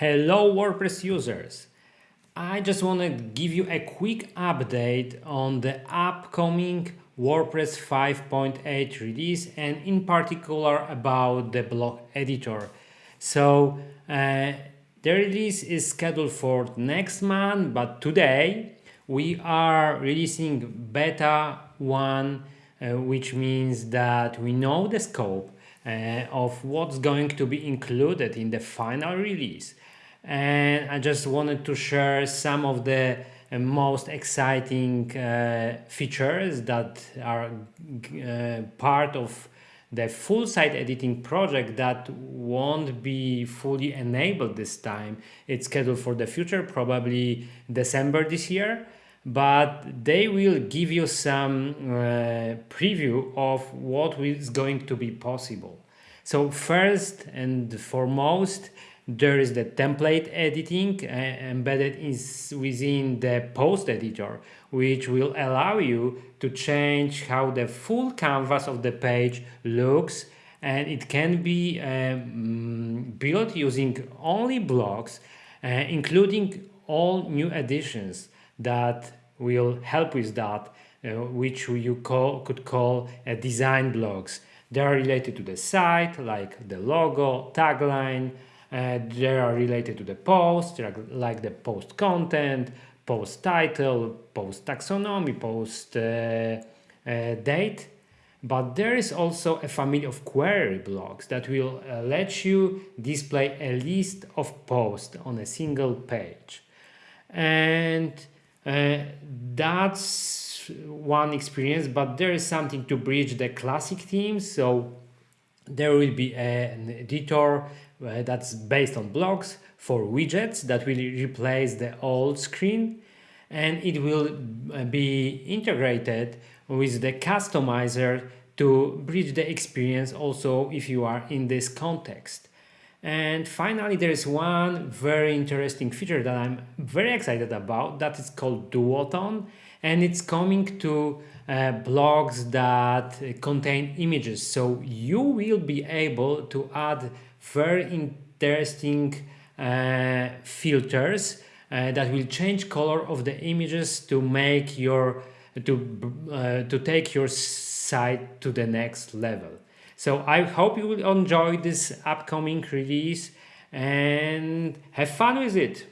Hello WordPress users! I just want to give you a quick update on the upcoming WordPress 5.8 release and in particular about the block editor. So uh, the release is scheduled for next month but today we are releasing beta 1 uh, which means that we know the scope of what's going to be included in the final release and I just wanted to share some of the uh, most exciting uh, features that are uh, part of the full site editing project that won't be fully enabled this time. It's scheduled for the future, probably December this year, but they will give you some uh, preview of what is going to be possible. So first and foremost, there is the template editing uh, embedded is within the post editor, which will allow you to change how the full canvas of the page looks and it can be um, built using only blocks, uh, including all new additions that will help with that, uh, which you call, could call uh, design blocks. They are related to the site, like the logo, tagline, uh, they are related to the post, like the post content, post title, post taxonomy, post uh, uh, date. But there is also a family of query blocks that will let you display a list of posts on a single page. And uh, that's one experience, but there is something to bridge the classic themes. So there will be an editor uh, that's based on blocks for widgets that will replace the old screen and it will uh, be integrated with the customizer to bridge the experience also if you are in this context. And finally, there is one very interesting feature that I'm very excited about that is called Duotone and it's coming to uh, blocks that contain images. So you will be able to add very interesting uh, filters uh, that will change color of the images to make your to uh, to take your site to the next level. So I hope you will enjoy this upcoming release and have fun with it.